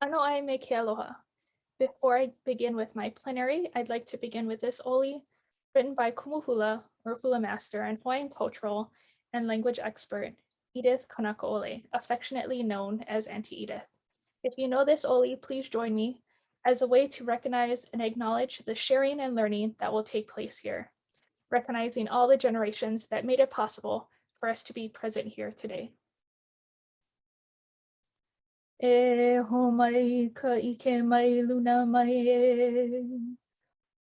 Ano ai me ke aloha. Before I begin with my plenary, I'd like to begin with this oli, written by Kumuhula, or master and Hawaiian cultural and language expert, Edith Kanakaole, affectionately known as Auntie Edith. If you know this oli, please join me as a way to recognize and acknowledge the sharing and learning that will take place here, recognizing all the generations that made it possible for us to be present here today. E ho mai ka ike mai luna mai e.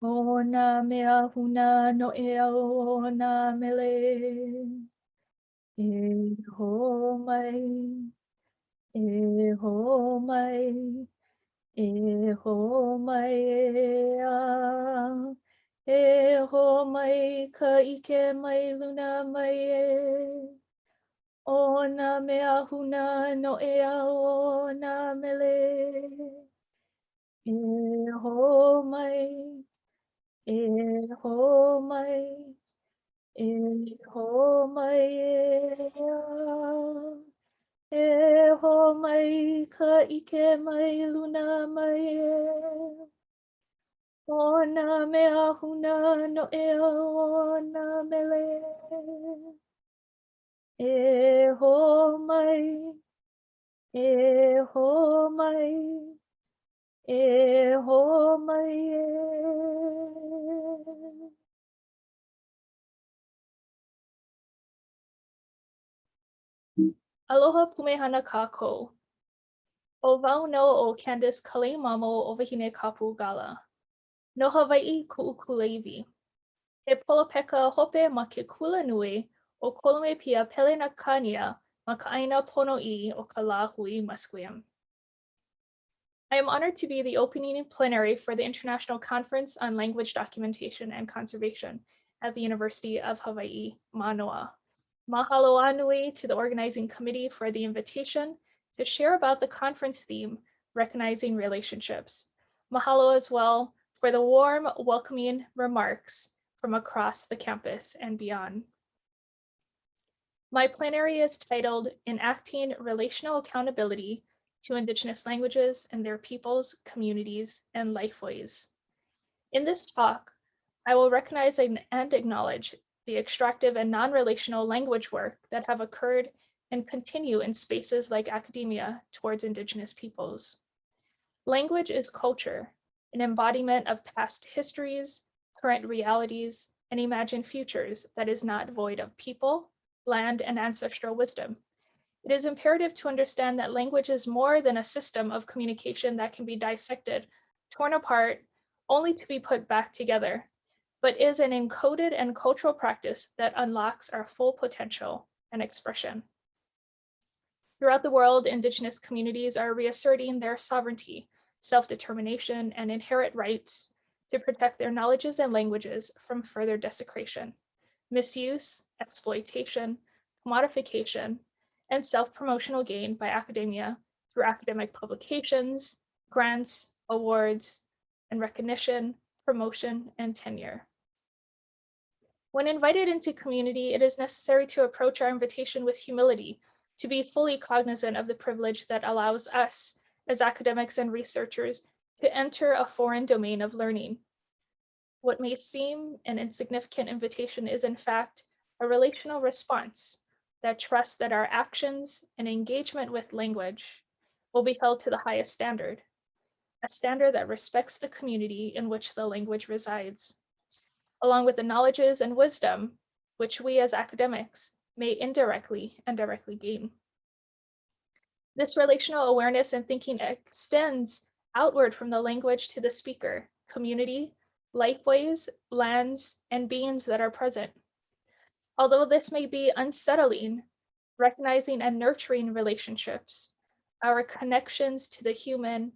O nā mea huna no e au o nā mele. E ho mai, e ho mai, e ho mai e a. E ho mai ka ike mai luna mai e. O nā mea huna no e au o nā mele. E ho mai, e ho mai, e ho mai e a. E ho mai ka ike mai luna mai e. O nā mea huna no e au o nā mele. E ho mai, e ho mai, e ho mai e. Aloha pumehana kako. O wau no o Candace Kalemamo o Wahine Kapu Galla. No Hawaii ku'ukuleiwi. He polopeka hope ma ke kula nui o kolome pia pele na kania ma ka aina i o ka hui musqueam. I am honored to be the opening plenary for the International Conference on Language Documentation and Conservation at the University of Hawaii, Manoa. Mahalo anui to the organizing committee for the invitation to share about the conference theme, Recognizing Relationships. Mahalo as well for the warm, welcoming remarks from across the campus and beyond. My plenary is titled Enacting Relational Accountability to Indigenous Languages and Their Peoples, Communities, and Lifeways. In this talk, I will recognize and acknowledge the extractive and non-relational language work that have occurred and continue in spaces like academia towards Indigenous peoples. Language is culture, an embodiment of past histories, current realities, and imagined futures that is not void of people, land, and ancestral wisdom. It is imperative to understand that language is more than a system of communication that can be dissected, torn apart, only to be put back together but is an encoded and cultural practice that unlocks our full potential and expression. Throughout the world, Indigenous communities are reasserting their sovereignty, self-determination, and inherent rights to protect their knowledges and languages from further desecration, misuse, exploitation, commodification, and self-promotional gain by academia through academic publications, grants, awards, and recognition, promotion, and tenure. When invited into community, it is necessary to approach our invitation with humility, to be fully cognizant of the privilege that allows us as academics and researchers to enter a foreign domain of learning. What may seem an insignificant invitation is in fact a relational response that trusts that our actions and engagement with language will be held to the highest standard, a standard that respects the community in which the language resides along with the knowledges and wisdom which we as academics may indirectly and directly gain. This relational awareness and thinking extends outward from the language to the speaker, community, lifeways, lands, and beings that are present. Although this may be unsettling, recognizing and nurturing relationships, our connections to the human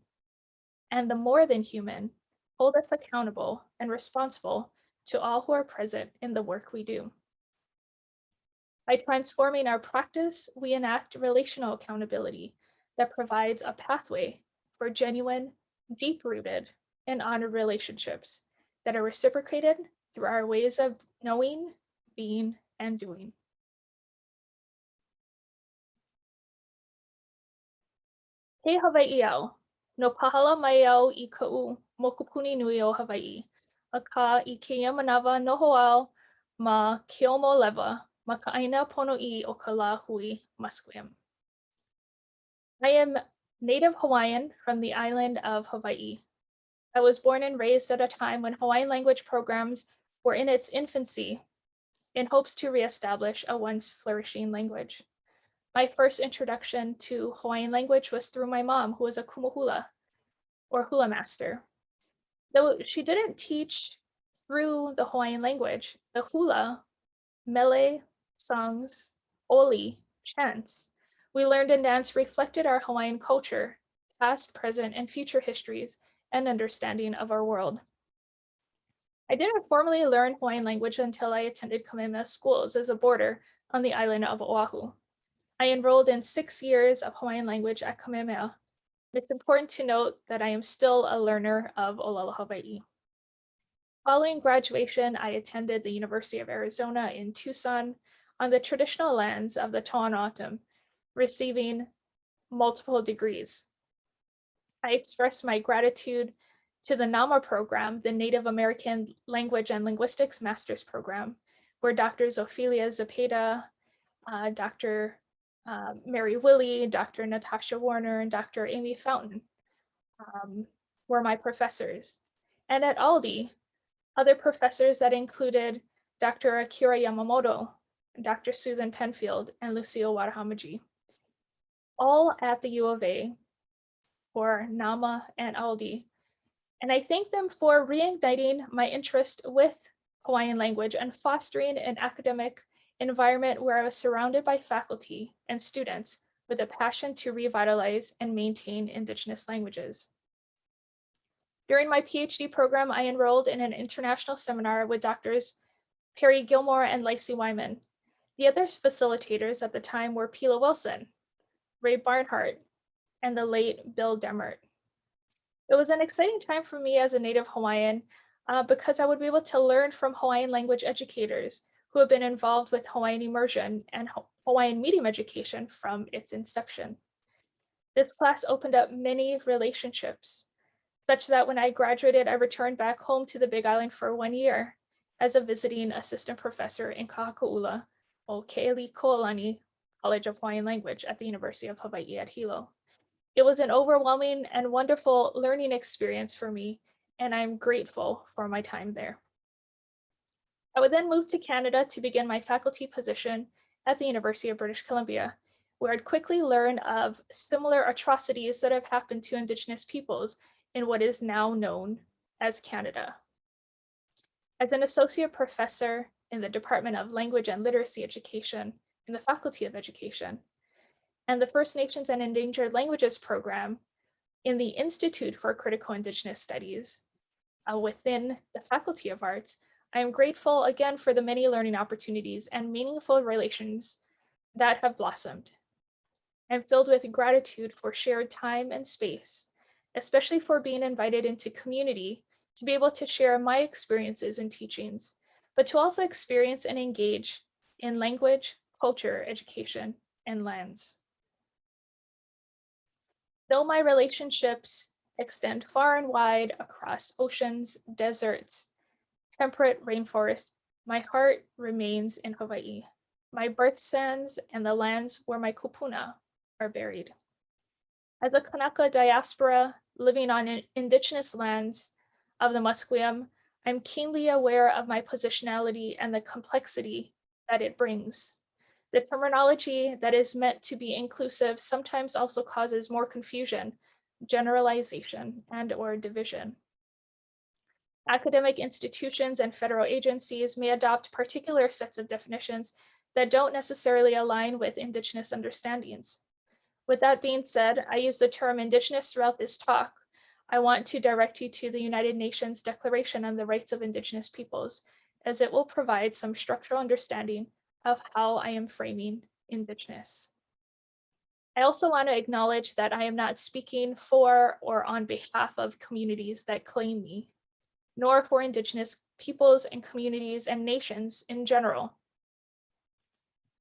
and the more than human hold us accountable and responsible to all who are present in the work we do. By transforming our practice, we enact relational accountability that provides a pathway for genuine, deep-rooted, and honored relationships that are reciprocated through our ways of knowing, being, and doing. He Hawaii'o, No pahala mai au i mokupuni nui o Hawaii. A ka i keia manawa noho au ma lewa ma ka aina pono'i o ka la hui. I am native Hawaiian from the island of Hawaii. I was born and raised at a time when Hawaiian language programs were in its infancy in hopes to reestablish a once flourishing language. My first introduction to Hawaiian language was through my mom, who was a kumuhula or hula master. Though she didn't teach through the Hawaiian language, the hula, mele, songs, oli, chants, we learned and dance reflected our Hawaiian culture, past, present, and future histories, and understanding of our world. I didn't formally learn Hawaiian language until I attended Kamehameha schools as a boarder on the island of Oahu. I enrolled in six years of Hawaiian language at Kamehameha. It's important to note that I am still a learner of Olelo Hawaii. Following graduation, I attended the University of Arizona in Tucson on the traditional lands of the Tohono O'odham, receiving multiple degrees. I express my gratitude to the NAMA program, the Native American Language and Linguistics Master's Program, where Drs. Ophelia Zepeda, uh, Dr. Uh, Mary Willie, Dr. Natasha Warner, and Dr. Amy Fountain um, were my professors. And at AILDI, other professors that included Dr. Akira Yamamoto, Dr. Susan Penfield, and Lucille Watahomigie. All at the U of A for NAMA and AILDI and I thank them for reigniting my interest with Hawaiian language and fostering an academic environment where I was surrounded by faculty and students with a passion to revitalize and maintain Indigenous languages. During my PhD program, I enrolled in an international seminar with doctors Perry Gilmore and Leisy Wyman. The other facilitators at the time were Pila Wilson, Ray Barnhardt, and the late Bill Demmert. It was an exciting time for me as a native Hawaiian uh, because I would be able to learn from Hawaiian language educators who have been involved with Hawaiian immersion and Hawaiian medium education from its inception. This class opened up many relationships, such that when I graduated, I returned back home to the Big Island for one year as a visiting assistant professor in Kahakaula, o Ke'elikōlani College of Hawaiian Language at the University of Hawaii at Hilo. It was an overwhelming and wonderful learning experience for me, and I'm grateful for my time there. I would then move to Canada to begin my faculty position at the University of British Columbia, where I'd quickly learn of similar atrocities that have happened to Indigenous peoples in what is now known as Canada. As an associate professor in the Department of Language and Literacy Education in the Faculty of Education, and the First Nations and Endangered Languages program in the Institute for Critical Indigenous Studies uh, within the Faculty of Arts, I am grateful again for the many learning opportunities and meaningful relations that have blossomed. I'm filled with gratitude for shared time and space, especially for being invited into community to be able to share my experiences and teachings, but to also experience and engage in language, culture, education, and lands. Though my relationships extend far and wide across oceans, deserts, temperate rainforest, my heart remains in Hawaii, my birth sands and the lands where my kupuna are buried. As a Kanaka diaspora living on indigenous lands of the Musqueam, I'm keenly aware of my positionality and the complexity that it brings. The terminology that is meant to be inclusive sometimes also causes more confusion, generalization, and or division. Academic institutions and federal agencies may adopt particular sets of definitions that don't necessarily align with Indigenous understandings. With that being said, I use the term Indigenous throughout this talk. I want to direct you to the United Nations Declaration on the Rights of Indigenous Peoples, as it will provide some structural understanding of how I am framing Indigenous. I also want to acknowledge that I am not speaking for or on behalf of communities that claim me, nor for Indigenous peoples and communities and nations in general.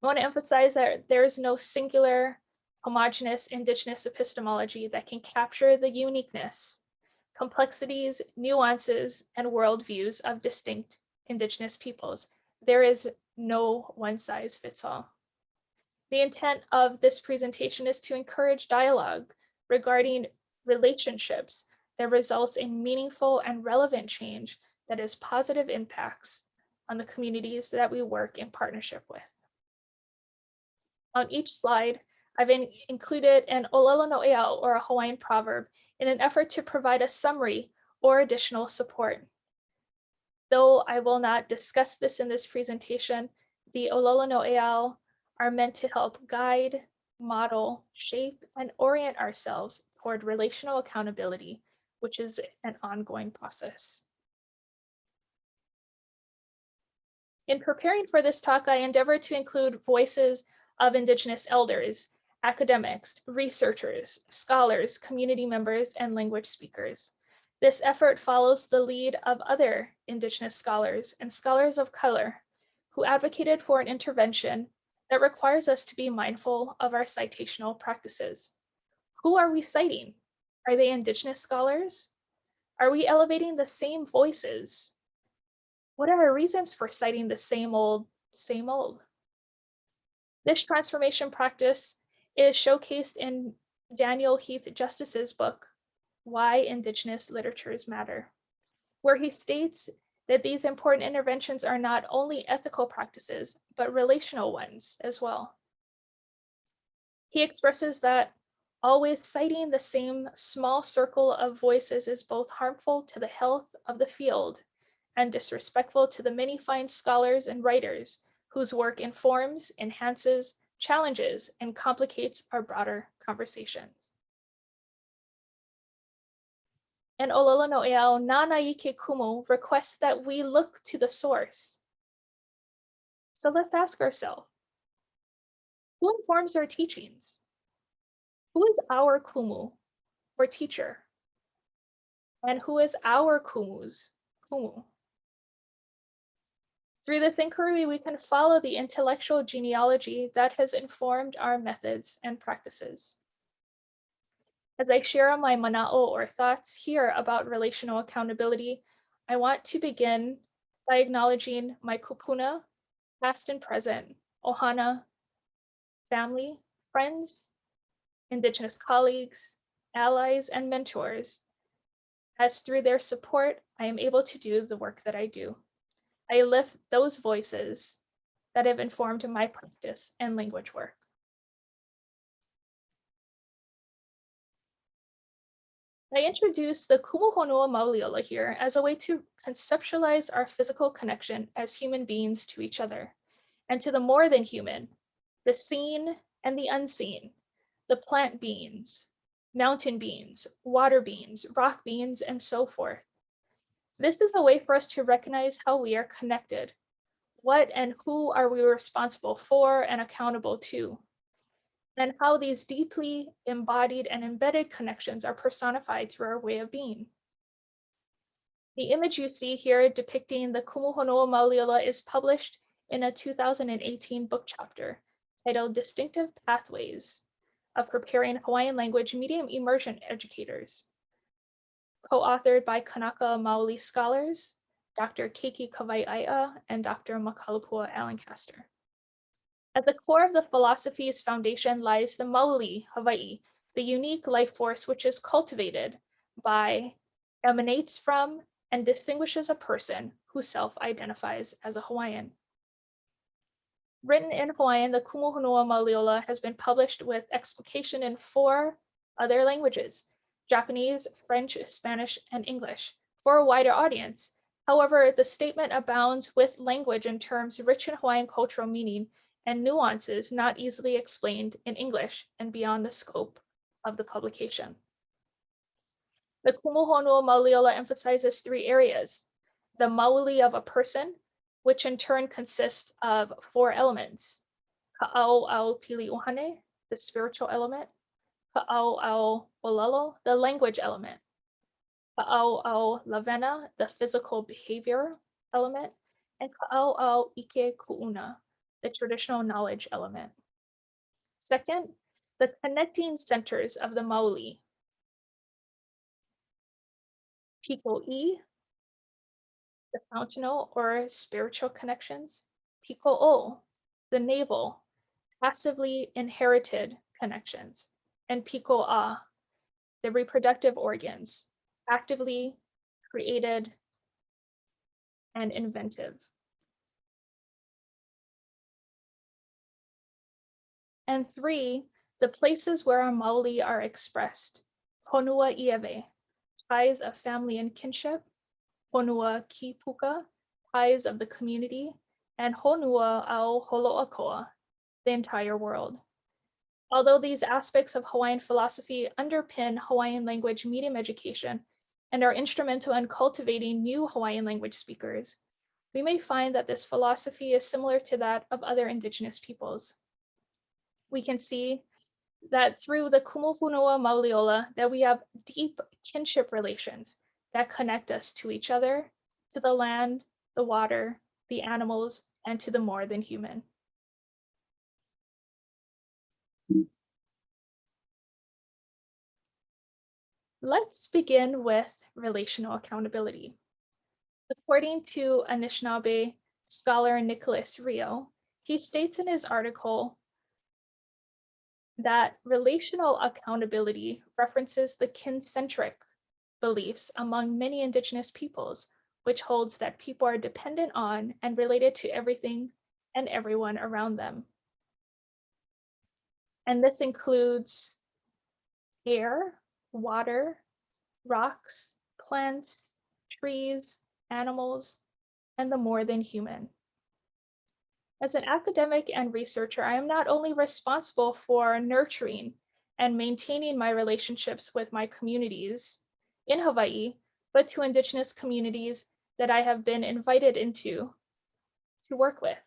I want to emphasize that there is no singular homogenous indigenous epistemology that can capture the uniqueness, complexities, nuances, and worldviews of distinct indigenous peoples. There is no one size fits all. The intent of this presentation is to encourage dialogue regarding relationships that results in meaningful and relevant change that has positive impacts on the communities that we work in partnership with. On each slide, I've in included an Olelo no Eau or a Hawaiian proverb in an effort to provide a summary or additional support. Though I will not discuss this in this presentation, the Olelo no are meant to help guide, model, shape, and orient ourselves toward relational accountability, which is an ongoing process. In preparing for this talk, I endeavored to include voices of Indigenous elders, academics, researchers, scholars, community members, and language speakers. This effort follows the lead of other Indigenous scholars and scholars of color who advocated for an intervention that requires us to be mindful of our citational practices. Who are we citing? Are they Indigenous scholars? Are we elevating the same voices? What are our reasons for citing the same old, same old? This transformation practice is showcased in Daniel Heath Justice's book, Why Indigenous Literatures Matter, where he states that these important interventions are not only ethical practices, but relational ones as well. He expresses that always citing the same small circle of voices is both harmful to the health of the field and disrespectful to the many fine scholars and writers whose work informs, enhances, challenges, and complicates our broader conversations. And Olelo no Eau Nanaike Kumu requests that we look to the source. So let's ask ourselves, who informs our teachings? Who is our kumu or teacher? And who is our kumu's kumu? Through this inquiry, we can follow the intellectual genealogy that has informed our methods and practices. As I share my mana'o or thoughts here about relational accountability, I want to begin by acknowledging my kupuna, past and present, ohana, family, friends, Indigenous colleagues, allies, and mentors, as through their support, I am able to do the work that I do. I lift those voices that have informed my practice and language work. I introduce the Kumuhonua Mauliola here as a way to conceptualize our physical connection as human beings to each other, and to the more than human, the seen and the unseen, the plant beings, mountain beings, water beings, rock beings, and so forth. This is a way for us to recognize how we are connected. What and who are we responsible for and accountable to? And how these deeply embodied and embedded connections are personified through our way of being. The image you see here depicting the Kumuhonua Mauliola is published in a 2018 book chapter titled Distinctive Pathways of Preparing Hawaiian Language Medium Immersion Educators co-authored by Kanaka Maoli scholars, Dr. Keiki Kawai'aia and Dr. Makalapua Alencastre. At the core of the philosophy's foundation lies the Maoli Hawaii, the unique life force which is cultivated by, emanates from, and distinguishes a person who self-identifies as a Hawaiian. Written in Hawaiian, the Kumuhonua Mauliola has been published with explication in four other languages, Japanese, French, Spanish, and English for a wider audience. However, the statement abounds with language and terms rich in Hawaiian cultural meaning and nuances not easily explained in English and beyond the scope of the publication. The Kumuhonua Mauliola emphasizes three areas. The mauli of a person, which in turn consists of four elements. Ka'au au pili uhane, the spiritual element, Ka'au Olelo, the language element. Ka'au Lavena, the physical behavior element. And Ka'au Ike Ku'una, the traditional knowledge element. Second, the connecting centers of the Maoli. Piko E, the fountainal or spiritual connections. Piko O, the navel, passively inherited connections. And Piko A, the reproductive organs, actively created and inventive. And three, the places where our Maoli are expressed. Honua Ieve, ties of family and kinship. Honua Kipuka, ties of the community. And Honua ao Holoakoa, the entire world. Although these aspects of Hawaiian philosophy underpin Hawaiian language medium education and are instrumental in cultivating new Hawaiian language speakers, we may find that this philosophy is similar to that of other indigenous peoples we can see that through the Kumuhonua Mauliola that we have deep kinship relations that connect us to each other, to the land, the water, the animals, and to the more than human. Let's begin with relational accountability. According to Anishinaabe scholar Nicholas Reo, he states in his article, that relational accountability references the kin-centric beliefs among many indigenous peoples, which holds that people are dependent on and related to everything and everyone around them. And this includes air, water, rocks, plants, trees, animals, and the more than human. As an academic and researcher, I am not only responsible for nurturing and maintaining my relationships with my communities in Hawaii, but to Indigenous communities that I have been invited into to work with.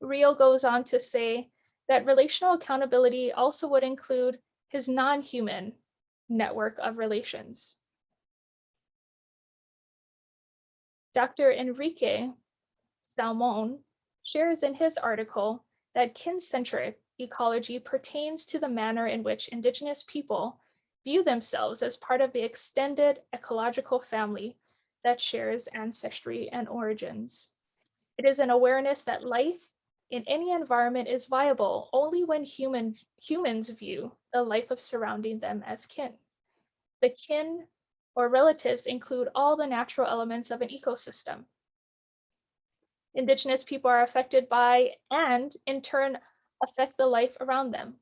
Reo goes on to say that relational accountability also would include his non-human network of relations. Dr. Enrique Salmon shares in his article that kin-centric ecology pertains to the manner in which Indigenous people view themselves as part of the extended ecological family that shares ancestry and origins. It is an awareness that life in any environment is viable only when human, humans view the life of surrounding them as kin. The kin or relatives include all the natural elements of an ecosystem, Indigenous people are affected by and in turn affect the life around them.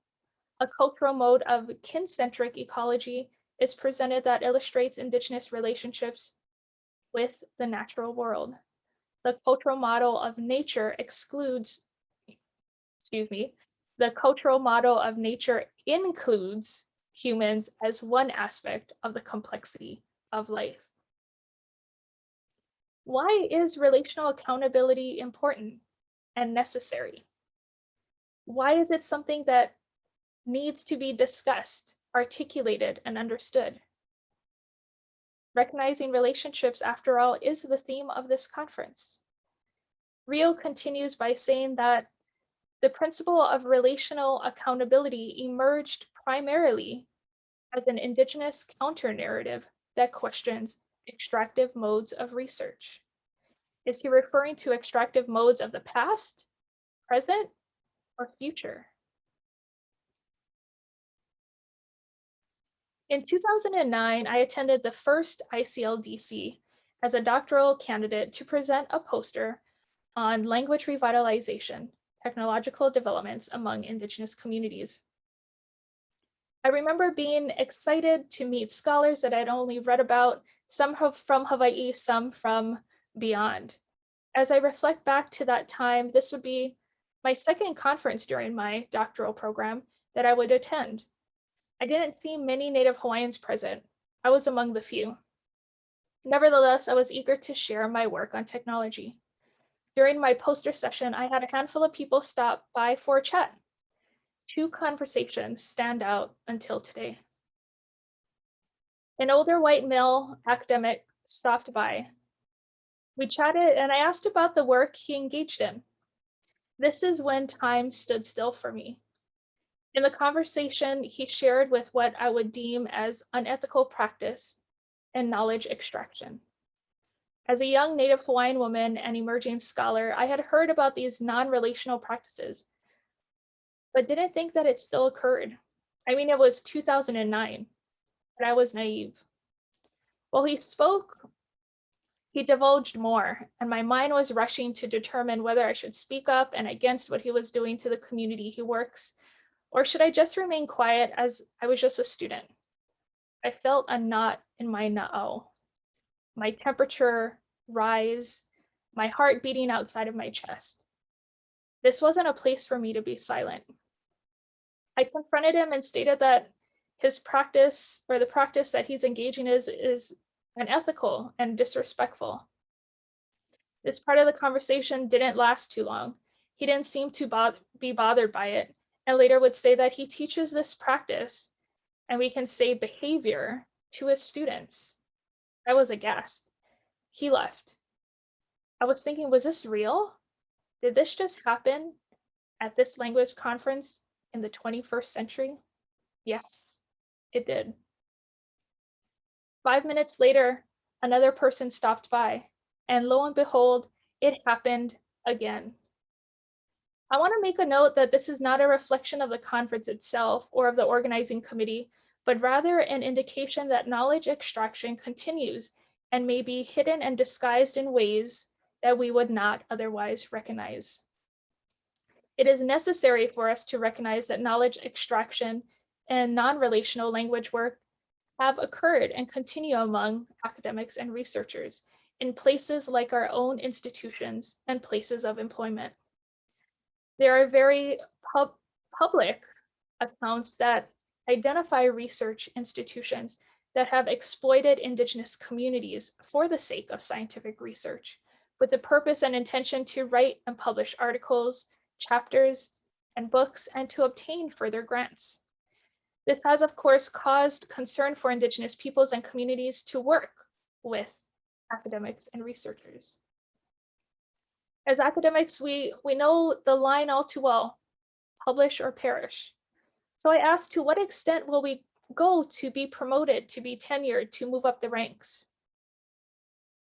A cultural mode of kin-centric ecology is presented that illustrates Indigenous relationships with the natural world. The cultural model of nature excludes, excuse me, the cultural model of nature includes humans as one aspect of the complexity of life. Why is relational accountability important and necessary? Why is it something that needs to be discussed, articulated, and understood? Recognizing relationships, after all, is the theme of this conference. Reo continues by saying that the principle of relational accountability emerged primarily as an indigenous counter-narrative that questions extractive modes of research? Is he referring to extractive modes of the past, present, or future? In 2009, I attended the first ICLDC as a doctoral candidate to present a poster on language revitalization, technological developments among Indigenous communities. I remember being excited to meet scholars that I'd only read about, some from Hawaii, some from beyond. As I reflect back to that time, this would be my second conference during my doctoral program that I would attend. I didn't see many Native Hawaiians present. I was among the few. Nevertheless, I was eager to share my work on technology. During my poster session, I had a handful of people stop by for a chat two conversations stand out until today. An older white male academic stopped by. We chatted and I asked about the work he engaged in. This is when time stood still for me. In the conversation, he shared with what I would deem as unethical practice and knowledge extraction. As a young Native Hawaiian woman and emerging scholar, I had heard about these non-relational practices, but didn't think that it still occurred. I mean, it was 2009, but I was naive. While he spoke, he divulged more, and my mind was rushing to determine whether I should speak up and against what he was doing to the community he works, or should I just remain quiet as I was just a student? I felt a knot in my na'au, my temperature rise, my heart beating outside of my chest. This wasn't a place for me to be silent. I confronted him and stated that his practice or the practice that he's engaging is, is unethical and disrespectful. This part of the conversation didn't last too long. He didn't seem to bo be bothered by it and later would say that he teaches this practice and we can say behavior to his students. I was aghast. He left. I was thinking, was this real? Did this just happen at this language conference in the 21st century? Yes, it did. Five minutes later, another person stopped by, and lo and behold, it happened again. I want to make a note that this is not a reflection of the conference itself or of the organizing committee, but rather an indication that knowledge extraction continues and may be hidden and disguised in ways that we would not otherwise recognize. It is necessary for us to recognize that knowledge extraction and non-relational language work have occurred and continue among academics and researchers in places like our own institutions and places of employment. There are very pub public accounts that identify research institutions that have exploited indigenous communities for the sake of scientific research with the purpose and intention to write and publish articles, chapters, and books and to obtain further grants. This has, of course, caused concern for indigenous peoples and communities to work with academics and researchers. As academics, we, we know the line all too well, publish or perish. So I asked, to what extent will we go to be promoted, to be tenured, to move up the ranks?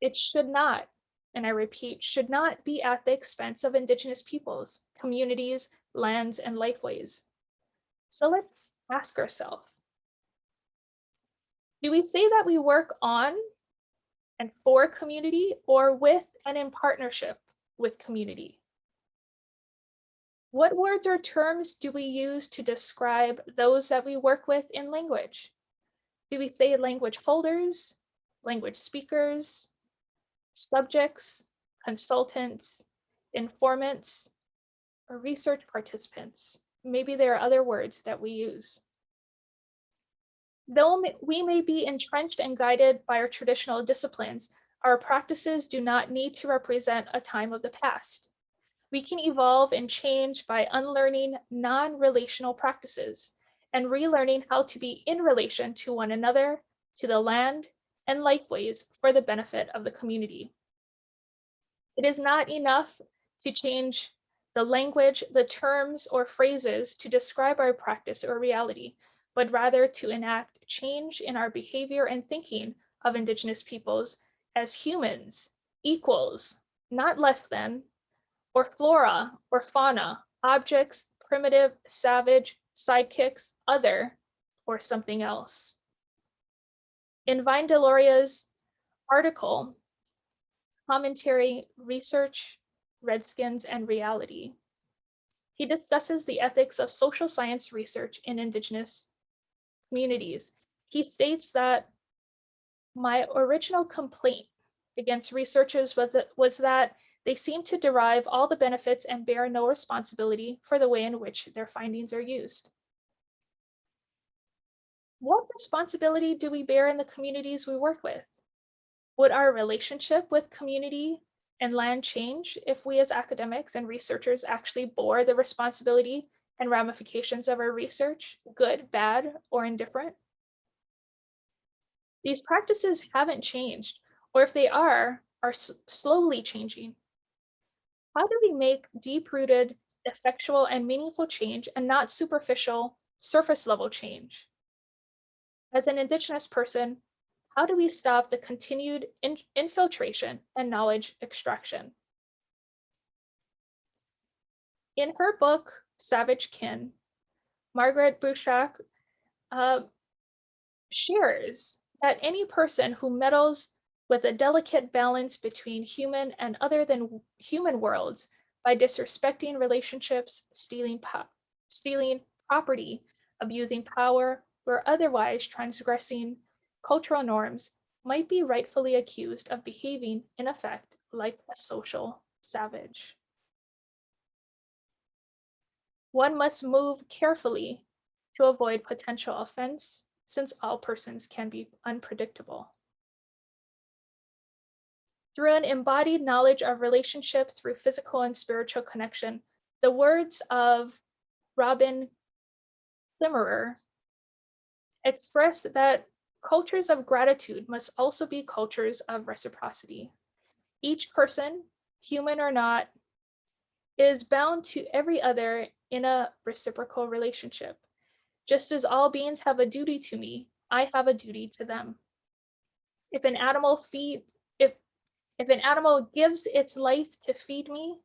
It should not, and I repeat, should not be at the expense of indigenous peoples, communities, lands, and lifeways. So let's ask ourselves, do we say that we work on and for community or with and in partnership with community. What words or terms do we use to describe those that we work with in language? Do we say language holders, language speakers, subjects, consultants, informants, or research participants? Maybe there are other words that we use. Though we may be entrenched and guided by our traditional disciplines, our practices do not need to represent a time of the past. We can evolve and change by unlearning non-relational practices and relearning how to be in relation to one another, to the land, and lifeways for the benefit of the community. It is not enough to change the language, the terms, or phrases to describe our practice or reality, but rather to enact change in our behavior and thinking of Indigenous peoples as humans, equals, not less than, or flora or fauna, objects, primitive, savage, sidekicks, other, or something else. In Vine Deloria's article, Commentary, Research, Redskins, and Reality, he discusses the ethics of social science research in Indigenous communities. He states that my original complaint against researchers was that, was that they seem to derive all the benefits and bear no responsibility for the way in which their findings are used. What responsibility do we bear in the communities we work with? Would our relationship with community and land change if we as academics and researchers actually bore the responsibility and ramifications of our research, good, bad, or indifferent? These practices haven't changed, or if they are, are slowly changing. How do we make deep-rooted effectual and meaningful change and not superficial surface level change. As an Indigenous person, how do we stop the continued in infiltration and knowledge extraction? In her book, Savage Kin, Margaret Bruchac uh, shares that any person who meddles with a delicate balance between human and other than human worlds by disrespecting relationships, stealing, stealing property, abusing power, or otherwise transgressing cultural norms might be rightfully accused of behaving in effect like a social savage. One must move carefully to avoid potential offense since all persons can be unpredictable. Through an embodied knowledge of relationships through physical and spiritual connection, the words of Robin Kimmerer express that cultures of gratitude must also be cultures of reciprocity. Each person, human or not, is bound to every other in a reciprocal relationship. Just as all beings have a duty to me, I have a duty to them. If an animal feeds, if, if an animal gives its life to feed me,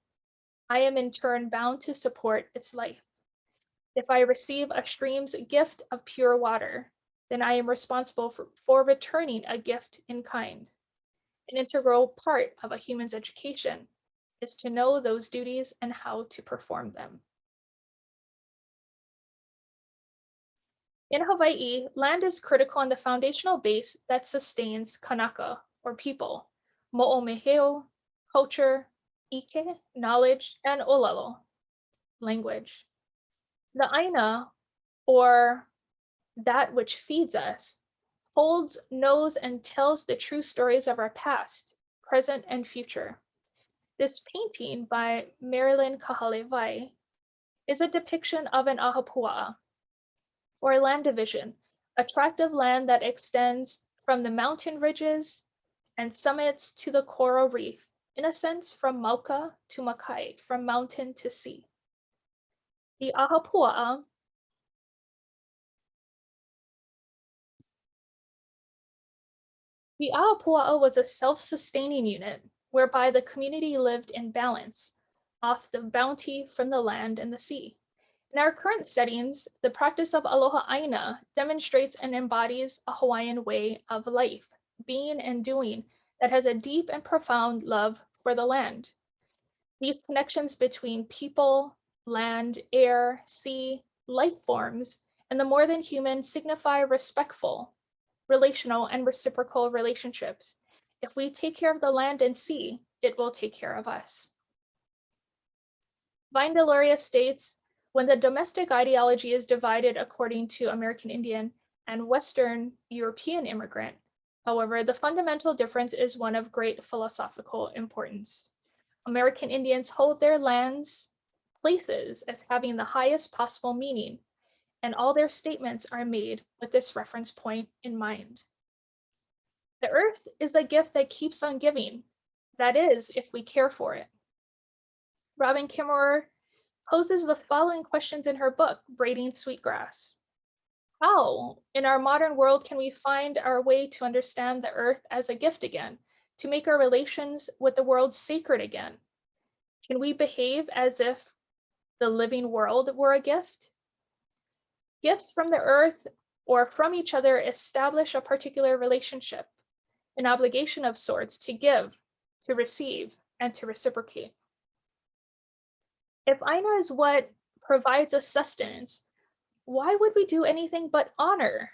I am in turn bound to support its life. If I receive a stream's gift of pure water, then I am responsible for, for returning a gift in kind. An integral part of a human's education is to know those duties and how to perform them. In Hawaii, land is critical on the foundational base that sustains Kanaka, or people, mo'omeheo, culture, ike, knowledge, and olelo, language. The aina, or that which feeds us, holds, knows, and tells the true stories of our past, present, and future. This painting by Marilyn Kahalewai is a depiction of an ahupua'a, or land division, a tract of land that extends from the mountain ridges and summits to the coral reef, in a sense from Mauka to Makai, from mountain to sea. The ahupua'a The ahupua'a was a self-sustaining unit whereby the community lived in balance off the bounty from the land and the sea. In our current settings, the practice of aloha aina demonstrates and embodies a Hawaiian way of life, being and doing that has a deep and profound love for the land. These connections between people, land, air, sea, life forms, and the more than human signify respectful, relational, and reciprocal relationships if we take care of the land and sea, it will take care of us. Vine states, when the domestic ideology is divided according to American Indian and Western European immigrant, however, the fundamental difference is one of great philosophical importance. American Indians hold their lands, places as having the highest possible meaning, and all their statements are made with this reference point in mind. The earth is a gift that keeps on giving. That is, if we care for it. Robin Kimmerer poses the following questions in her book, Braiding Sweetgrass. How, in our modern world, can we find our way to understand the earth as a gift again, to make our relations with the world sacred again? Can we behave as if the living world were a gift? Gifts from the earth or from each other establish a particular relationship an obligation of sorts to give, to receive, and to reciprocate. If Aina is what provides us sustenance, why would we do anything but honor,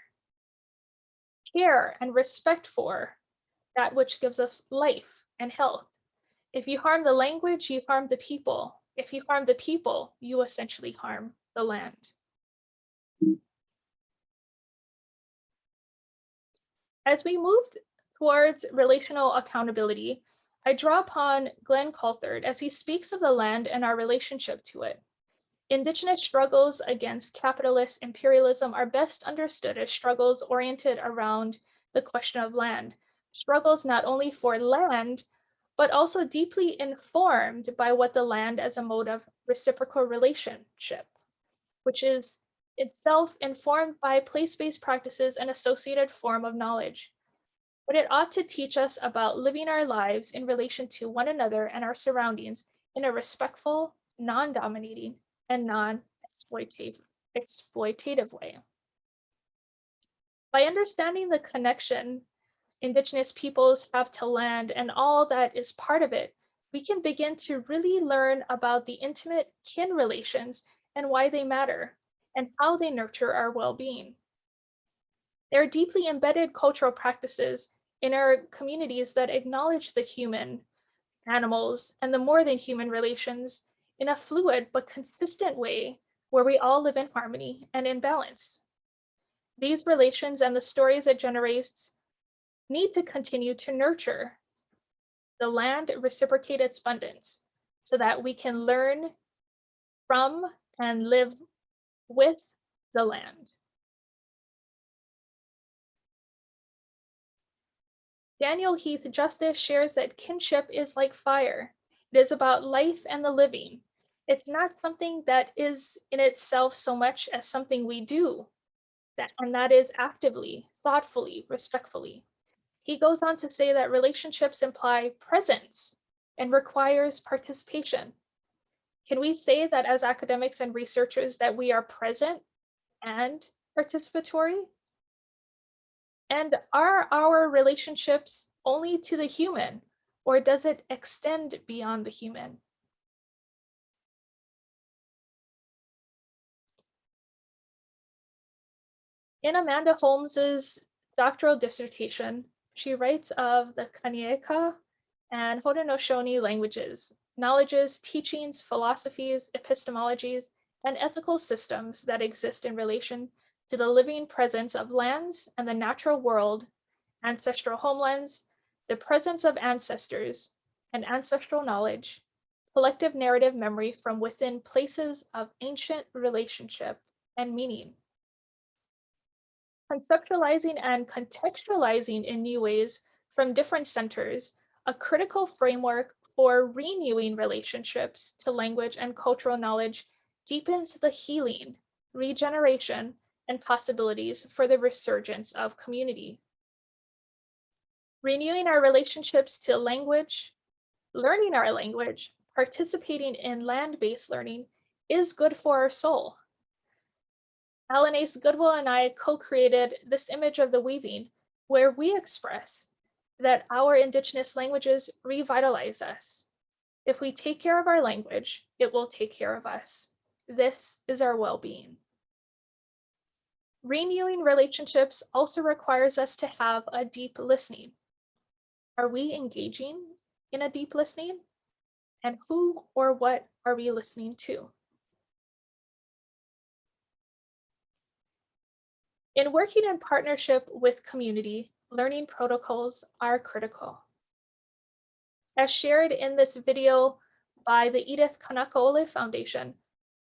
care, and respect for that which gives us life and health? If you harm the language, you harm the people. If you harm the people, you essentially harm the land. As we moved towards relational accountability, I draw upon Glenn Coulthard as he speaks of the land and our relationship to it. Indigenous struggles against capitalist imperialism are best understood as struggles oriented around the question of land, struggles not only for land, but also deeply informed by what the land as a mode of reciprocal relationship, which is itself informed by place-based practices and associated form of knowledge. But it ought to teach us about living our lives in relation to one another and our surroundings in a respectful, non-dominating, and non-exploitative exploitative way. By understanding the connection Indigenous peoples have to land and all that is part of it, we can begin to really learn about the intimate kin relations and why they matter and how they nurture our well-being. There are deeply embedded cultural practices in our communities that acknowledge the human, animals, and the more than human relations in a fluid but consistent way where we all live in harmony and in balance. These relations and the stories it generates need to continue to nurture the land reciprocate its abundance so that we can learn from and live with the land. Daniel Heath Justice shares that kinship is like fire. It is about life and the living. It's not something that is in itself so much as something we do, that, and that is actively, thoughtfully, respectfully. He goes on to say that relationships imply presence and requires participation. Can we say that as academics and researchers that we are present and participatory? And are our relationships only to the human or does it extend beyond the human? In Amanda Holmes's doctoral dissertation, she writes of the Kanien'kehá:ka and Haudenosaunee languages, knowledges, teachings, philosophies, epistemologies, and ethical systems that exist in relation to the living presence of lands and the natural world, ancestral homelands, the presence of ancestors, and ancestral knowledge, collective narrative memory from within places of ancient relationship and meaning conceptualizing and contextualizing in new ways from different centers, a critical framework for renewing relationships to language and cultural knowledge deepens the healing, regeneration, and possibilities for the resurgence of community. Renewing our relationships to language, learning our language, participating in land-based learning is good for our soul. Ace Goodwill and I co-created this image of the weaving where we express that our indigenous languages revitalize us. If we take care of our language, it will take care of us. This is our well-being. Renewing relationships also requires us to have a deep listening. Are we engaging in a deep listening? And who or what are we listening to? In working in partnership with community, learning protocols are critical. As shared in this video by the Edith Kanaka'ole Foundation,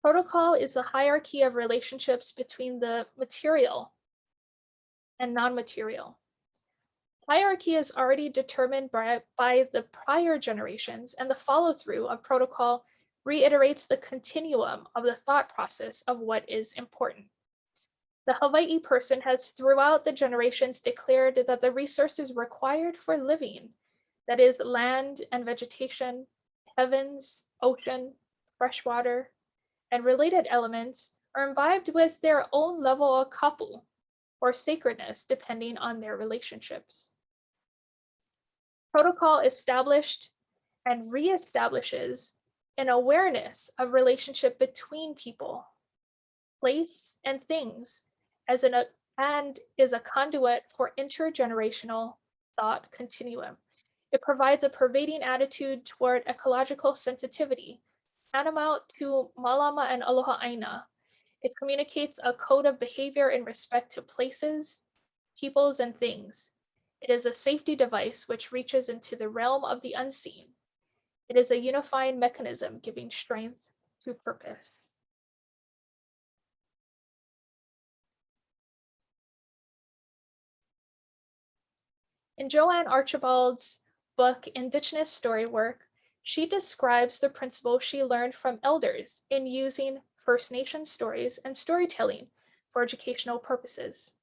protocol is the hierarchy of relationships between the material and non-material. Hierarchy is already determined by, by the prior generations and the follow-through of protocol reiterates the continuum of the thought process of what is important. The Hawaii person has throughout the generations declared that the resources required for living, that is land and vegetation, heavens, ocean, fresh water, and related elements are imbibed with their own level of kapu, or sacredness, depending on their relationships. Protocol established and reestablishes an awareness of relationship between people, place, and things as an, and is a conduit for intergenerational thought continuum. It provides a pervading attitude toward ecological sensitivity, tantamount to Malama and Aloha Aina. It communicates a code of behavior in respect to places, peoples, and things. It is a safety device which reaches into the realm of the unseen. It is a unifying mechanism giving strength to purpose. In Jo-ann Archibald's book, Indigenous Story Work, she describes the principles she learned from elders in using First Nation stories and storytelling for educational purposes.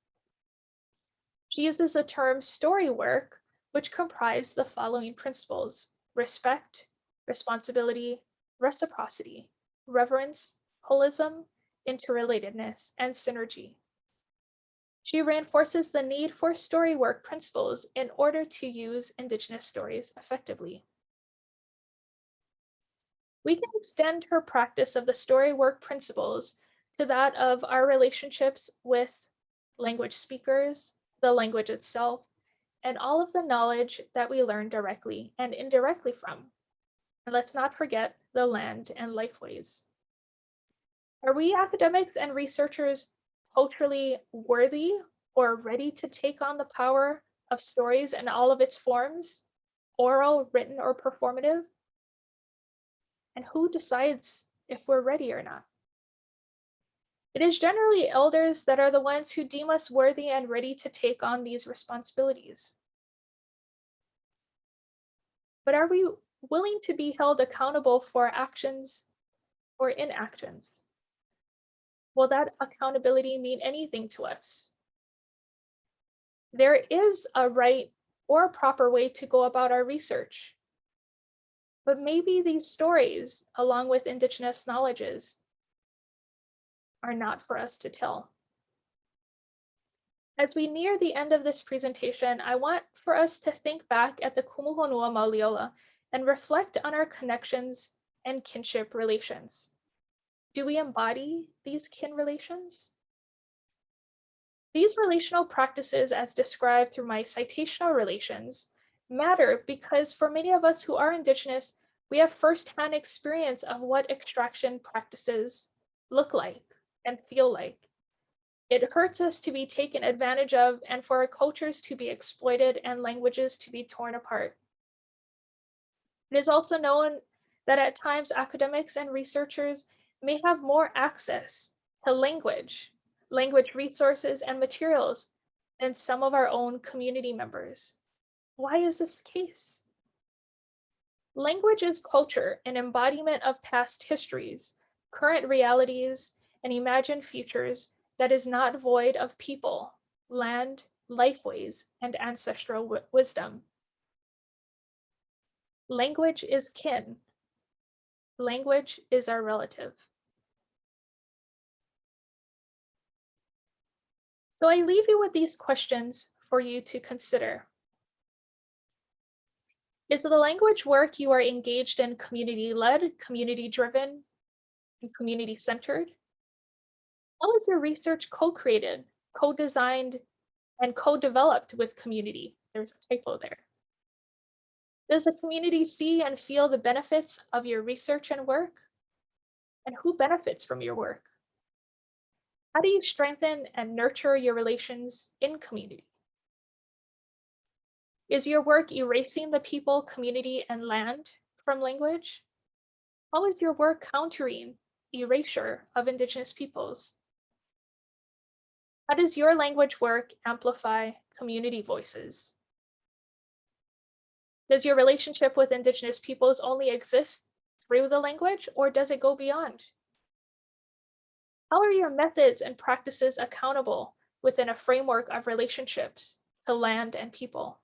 She uses the term story work, which comprise the following principles, respect, responsibility, reciprocity, reverence, holism, interrelatedness, and synergy. She reinforces the need for story work principles in order to use Indigenous stories effectively. We can extend her practice of the story work principles to that of our relationships with language speakers, the language itself, and all of the knowledge that we learn directly and indirectly from. And let's not forget the land and lifeways. Are we academics and researchers culturally worthy or ready to take on the power of stories in all of its forms, oral, written, or performative? And who decides if we're ready or not? It is generally elders that are the ones who deem us worthy and ready to take on these responsibilities. But are we willing to be held accountable for actions or inactions? Will that accountability mean anything to us? There is a right or a proper way to go about our research. But maybe these stories, along with Indigenous knowledges, are not for us to tell. As we near the end of this presentation, I want for us to think back at the Kumuhonua Mauliola and reflect on our connections and kinship relations. Do we embody these kin relations? These relational practices as described through my citational relations matter because for many of us who are Indigenous, we have firsthand experience of what extraction practices look like and feel like. It hurts us to be taken advantage of and for our cultures to be exploited and languages to be torn apart. It is also known that at times academics and researchers may have more access to language, language resources and materials than some of our own community members. Why is this the case? Language is culture, an embodiment of past histories, current realities, and imagined futures that is not void of people, land, lifeways, and ancestral wisdom. Language is kin. Language is our relative. So I leave you with these questions for you to consider. Is the language work you are engaged in community-led, community-driven, and community-centered? How is your research co-created, co-designed, and co-developed with community? There's a typo there. Does the community see and feel the benefits of your research and work? And who benefits from your work? How do you strengthen and nurture your relations in community? Is your work erasing the people, community, and land from language? How is your work countering erasure of Indigenous peoples? How does your language work amplify community voices? Does your relationship with Indigenous peoples only exist through the language or does it go beyond? How are your methods and practices accountable within a framework of relationships to land and people?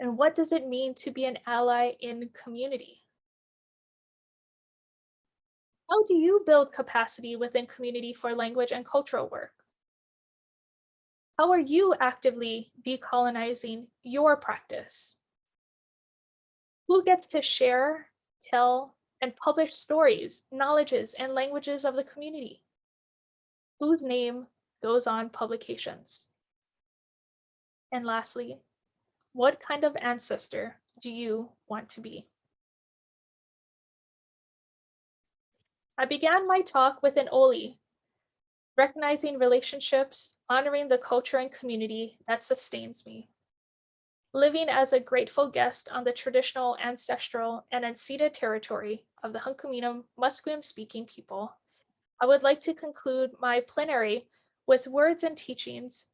And what does it mean to be an ally in community? How do you build capacity within community for language and cultural work? How are you actively decolonizing your practice? Who gets to share, tell, and publish stories, knowledges, and languages of the community? Whose name goes on publications? And lastly, what kind of ancestor do you want to be? I began my talk with an Oli, recognizing relationships, honoring the culture and community that sustains me. Living as a grateful guest on the traditional, ancestral, and unceded territory of the Hunkaminam Musqueam speaking people, I would like to conclude my plenary with words and teachings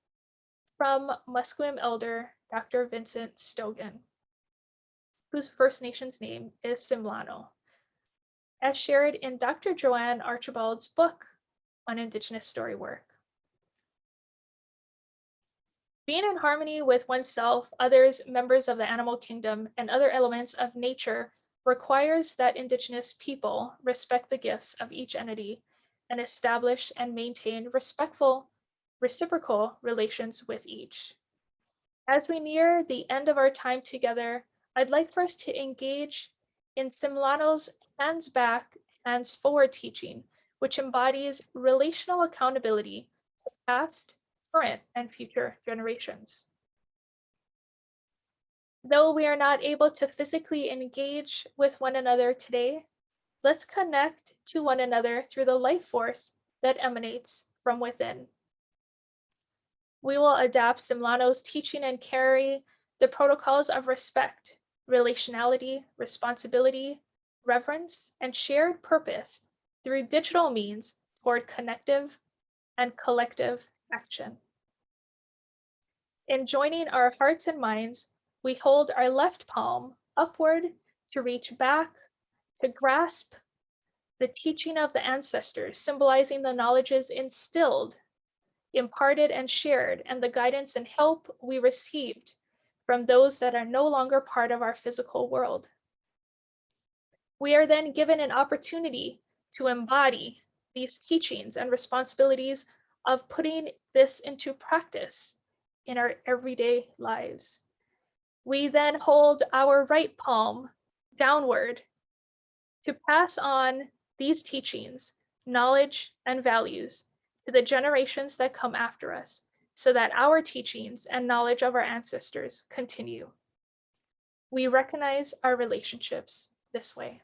from Musqueam elder Dr. Vincent Stogan. whose First Nations name is Tsimilano, as shared in Dr. Jo-ann Archibald's book on Indigenous story work. Being in harmony with oneself, others, members of the animal kingdom, and other elements of nature requires that Indigenous people respect the gifts of each entity and establish and maintain respectful, reciprocal relations with each. As we near the end of our time together, I'd like for us to engage in Tsimilano's hands back, hands forward teaching, which embodies relational accountability to past, current, and future generations. Though we are not able to physically engage with one another today, let's connect to one another through the life force that emanates from within. We will adapt Tsimilano's teaching and carry the protocols of respect, relationality, responsibility, reverence, and shared purpose through digital means toward connective and collective action. In joining our hearts and minds, we hold our left palm upward to reach back, to grasp the teaching of the ancestors, symbolizing the knowledges instilled, imparted, and shared, and the guidance and help we received from those that are no longer part of our physical world. We are then given an opportunity to embody these teachings and responsibilities of putting this into practice in our everyday lives. We then hold our right palm downward to pass on these teachings, knowledge, and values to the generations that come after us so that our teachings and knowledge of our ancestors continue. We recognize our relationships this way.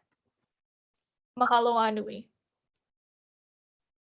Mahalo Anui.